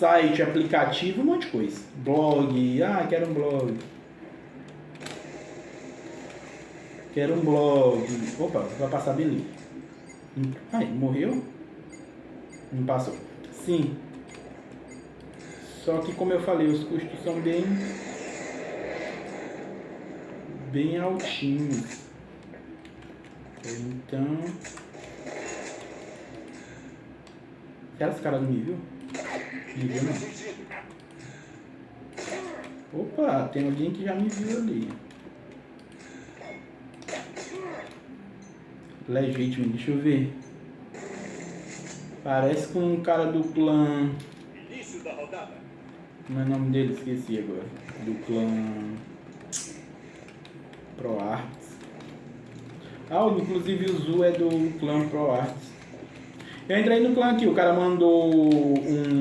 site, aplicativo, um monte de coisa. Blog, ah, quero um blog. Quero um blog. Opa, vai passar beleza. Ai, morreu? Não passou. Sim. Só que como eu falei, os custos são bem bem altinhos. Então Será que esse cara não me viu? Não. Opa, tem alguém que já me viu ali. Legítimo, deixa eu ver. Parece com um cara do clã. Início da rodada. Como é o nome dele? Esqueci agora. Do clã. ProArts. Ah, inclusive o Zu é do clã ProArts. Eu entrei no clã aqui, o cara mandou um